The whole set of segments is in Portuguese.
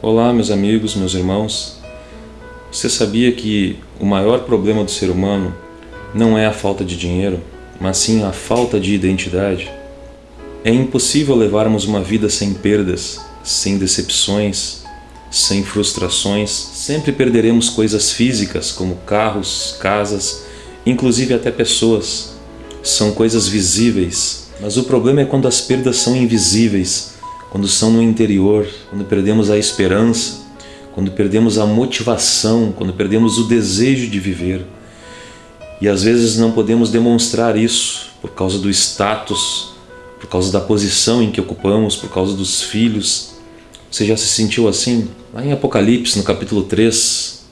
Olá, meus amigos, meus irmãos. Você sabia que o maior problema do ser humano não é a falta de dinheiro, mas sim a falta de identidade? É impossível levarmos uma vida sem perdas, sem decepções, sem frustrações. Sempre perderemos coisas físicas, como carros, casas, inclusive até pessoas. São coisas visíveis, mas o problema é quando as perdas são invisíveis quando são no interior, quando perdemos a esperança, quando perdemos a motivação, quando perdemos o desejo de viver. E às vezes não podemos demonstrar isso por causa do status, por causa da posição em que ocupamos, por causa dos filhos. Você já se sentiu assim? Lá em Apocalipse, no capítulo 3,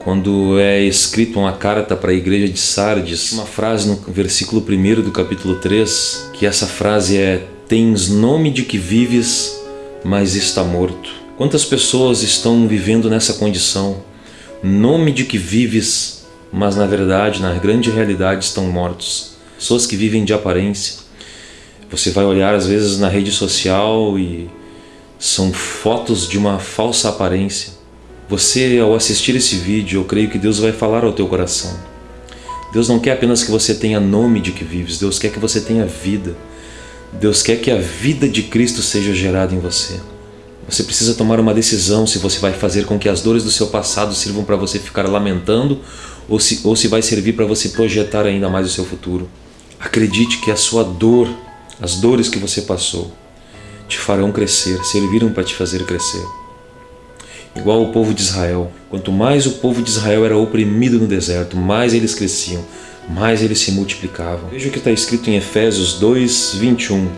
quando é escrito uma carta para a igreja de Sardes, uma frase no versículo 1 do capítulo 3, que essa frase é Tens nome de que vives, mas está morto. Quantas pessoas estão vivendo nessa condição? Nome de que vives, mas na verdade, na grande realidade, estão mortos. Pessoas que vivem de aparência. Você vai olhar às vezes na rede social e são fotos de uma falsa aparência. Você, ao assistir esse vídeo, eu creio que Deus vai falar ao teu coração. Deus não quer apenas que você tenha nome de que vives, Deus quer que você tenha vida. Deus quer que a vida de Cristo seja gerada em você. Você precisa tomar uma decisão se você vai fazer com que as dores do seu passado sirvam para você ficar lamentando ou se, ou se vai servir para você projetar ainda mais o seu futuro. Acredite que a sua dor, as dores que você passou, te farão crescer, serviram para te fazer crescer. Igual o povo de Israel. Quanto mais o povo de Israel era oprimido no deserto, mais eles cresciam, mais eles se multiplicavam. Veja o que está escrito em Efésios 2, 21,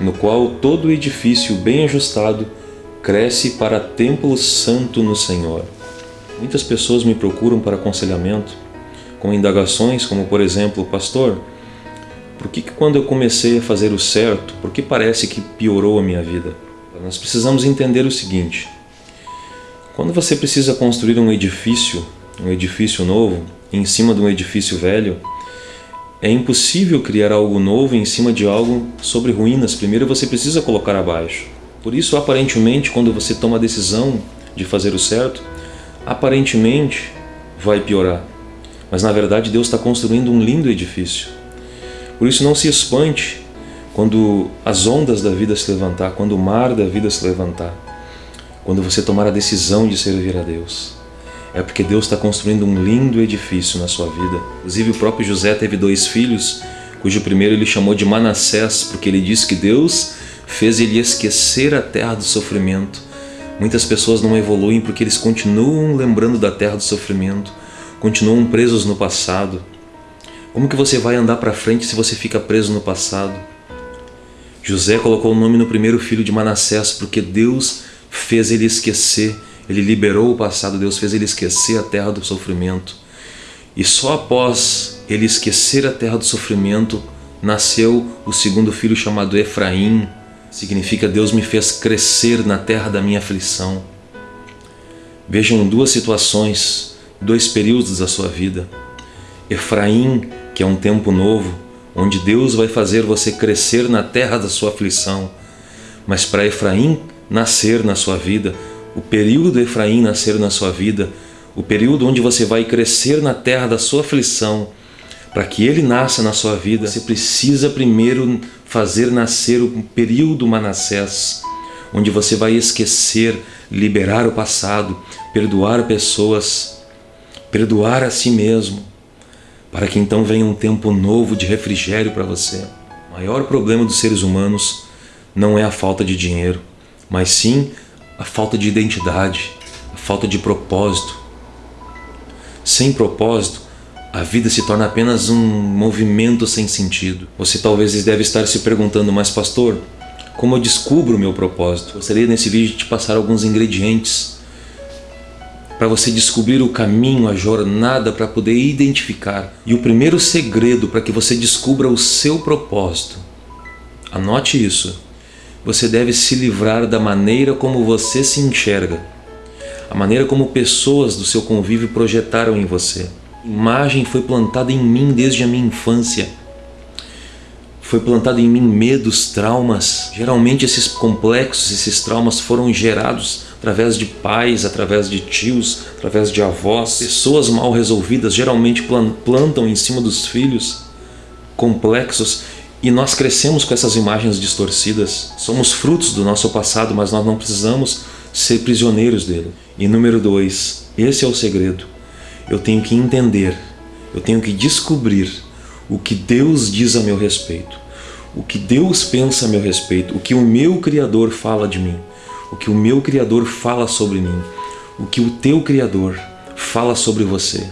no qual todo edifício bem ajustado cresce para templo santo no Senhor. Muitas pessoas me procuram para aconselhamento, com indagações como, por exemplo, Pastor, por que, que quando eu comecei a fazer o certo, por que parece que piorou a minha vida? Nós precisamos entender o seguinte, quando você precisa construir um edifício, um edifício novo, em cima de um edifício velho, é impossível criar algo novo em cima de algo sobre ruínas. Primeiro você precisa colocar abaixo. Por isso, aparentemente, quando você toma a decisão de fazer o certo, aparentemente vai piorar. Mas na verdade Deus está construindo um lindo edifício. Por isso não se espante quando as ondas da vida se levantar, quando o mar da vida se levantar, quando você tomar a decisão de servir a Deus é porque Deus está construindo um lindo edifício na sua vida. Inclusive o próprio José teve dois filhos, cujo primeiro ele chamou de Manassés, porque ele disse que Deus fez ele esquecer a terra do sofrimento. Muitas pessoas não evoluem porque eles continuam lembrando da terra do sofrimento, continuam presos no passado. Como que você vai andar para frente se você fica preso no passado? José colocou o nome no primeiro filho de Manassés porque Deus fez ele esquecer ele liberou o passado, Deus fez ele esquecer a terra do sofrimento. E só após ele esquecer a terra do sofrimento, nasceu o segundo filho chamado Efraim. Significa Deus me fez crescer na terra da minha aflição. Vejam duas situações, dois períodos da sua vida. Efraim, que é um tempo novo, onde Deus vai fazer você crescer na terra da sua aflição. Mas para Efraim nascer na sua vida, o período de Efraim nascer na sua vida, o período onde você vai crescer na terra da sua aflição, para que ele nasça na sua vida, você precisa primeiro fazer nascer o período Manassés, onde você vai esquecer, liberar o passado, perdoar pessoas, perdoar a si mesmo, para que então venha um tempo novo de refrigério para você. O maior problema dos seres humanos não é a falta de dinheiro, mas sim a falta de identidade, a falta de propósito. Sem propósito, a vida se torna apenas um movimento sem sentido. Você talvez deve estar se perguntando, mas pastor, como eu descubro o meu propósito? Gostaria nesse vídeo de te passar alguns ingredientes para você descobrir o caminho, a jornada para poder identificar. E o primeiro segredo para que você descubra o seu propósito, anote isso, você deve se livrar da maneira como você se enxerga, a maneira como pessoas do seu convívio projetaram em você. A imagem foi plantada em mim desde a minha infância. foi plantado em mim medos, traumas. Geralmente esses complexos, esses traumas foram gerados através de pais, através de tios, através de avós. Pessoas mal resolvidas geralmente plantam em cima dos filhos complexos e nós crescemos com essas imagens distorcidas. Somos frutos do nosso passado, mas nós não precisamos ser prisioneiros dele. E número dois, esse é o segredo. Eu tenho que entender, eu tenho que descobrir o que Deus diz a meu respeito o que Deus pensa a meu respeito, o que o meu Criador fala de mim, o que o meu Criador fala sobre mim, o que o teu Criador fala sobre você.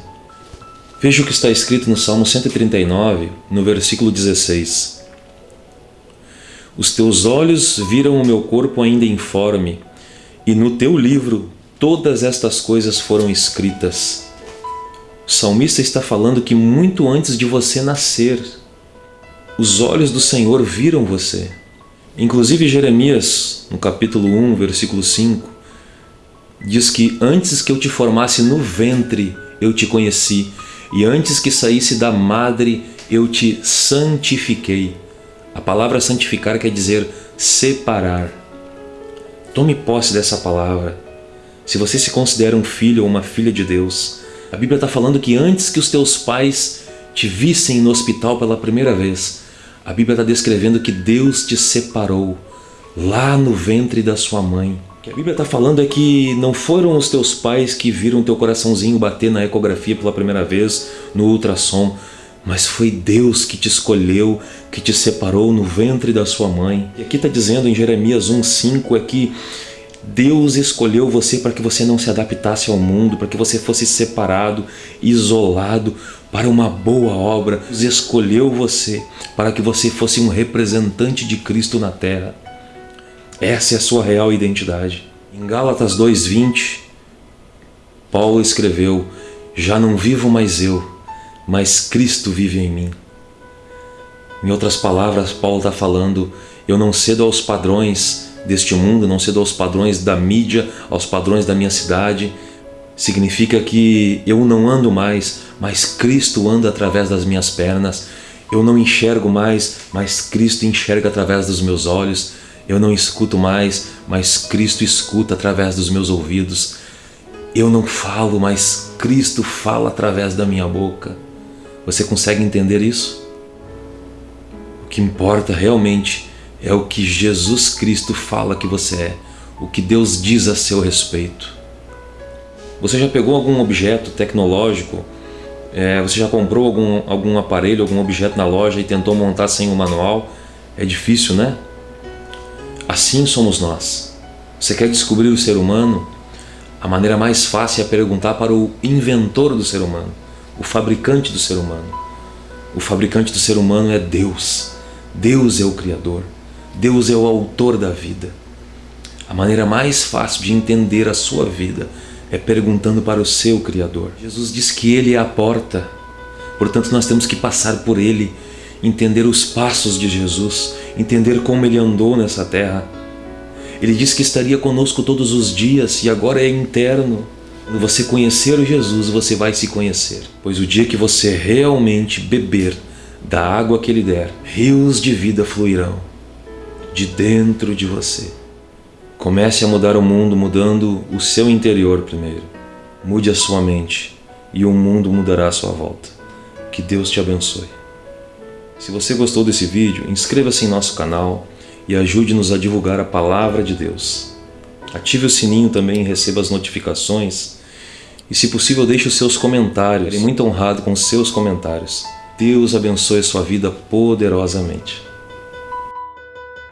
Veja o que está escrito no Salmo 139, no versículo 16. Os teus olhos viram o meu corpo ainda informe, e no teu livro todas estas coisas foram escritas. O salmista está falando que muito antes de você nascer, os olhos do Senhor viram você. Inclusive Jeremias, no capítulo 1, versículo 5, diz que antes que eu te formasse no ventre, eu te conheci, e antes que saísse da madre, eu te santifiquei. A palavra santificar quer dizer separar. Tome posse dessa palavra. Se você se considera um filho ou uma filha de Deus, a Bíblia está falando que antes que os teus pais te vissem no hospital pela primeira vez, a Bíblia está descrevendo que Deus te separou lá no ventre da sua mãe. O que a Bíblia está falando é que não foram os teus pais que viram teu coraçãozinho bater na ecografia pela primeira vez, no ultrassom, mas foi Deus que te escolheu, que te separou no ventre da sua mãe. E aqui está dizendo em Jeremias 1,5 é que Deus escolheu você para que você não se adaptasse ao mundo, para que você fosse separado, isolado, para uma boa obra. Deus escolheu você para que você fosse um representante de Cristo na terra. Essa é a sua real identidade. Em Gálatas 2,20, Paulo escreveu, Já não vivo mais eu, mas Cristo vive em mim. Em outras palavras, Paulo está falando, eu não cedo aos padrões deste mundo, não cedo aos padrões da mídia, aos padrões da minha cidade, Significa que eu não ando mais, mas Cristo anda através das minhas pernas. Eu não enxergo mais, mas Cristo enxerga através dos meus olhos. Eu não escuto mais, mas Cristo escuta através dos meus ouvidos. Eu não falo, mas Cristo fala através da minha boca. Você consegue entender isso? O que importa realmente é o que Jesus Cristo fala que você é, o que Deus diz a seu respeito. Você já pegou algum objeto tecnológico? É, você já comprou algum, algum aparelho, algum objeto na loja e tentou montar sem o manual? É difícil, né? Assim somos nós. Você quer descobrir o ser humano? A maneira mais fácil é perguntar para o inventor do ser humano, o fabricante do ser humano. O fabricante do ser humano é Deus. Deus é o Criador. Deus é o autor da vida. A maneira mais fácil de entender a sua vida é perguntando para o seu Criador. Jesus diz que Ele é a porta, portanto nós temos que passar por Ele, entender os passos de Jesus, entender como Ele andou nessa terra. Ele diz que estaria conosco todos os dias e agora é interno. Quando você conhecer o Jesus, você vai se conhecer, pois o dia que você realmente beber da água que Ele der, rios de vida fluirão de dentro de você. Comece a mudar o mundo mudando o seu interior primeiro. Mude a sua mente e o mundo mudará à sua volta. Que Deus te abençoe. Se você gostou desse vídeo, inscreva-se em nosso canal e ajude-nos a divulgar a Palavra de Deus. Ative o sininho também e receba as notificações. E se possível, deixe os seus comentários. Serei muito honrado com seus comentários. Deus abençoe sua vida poderosamente.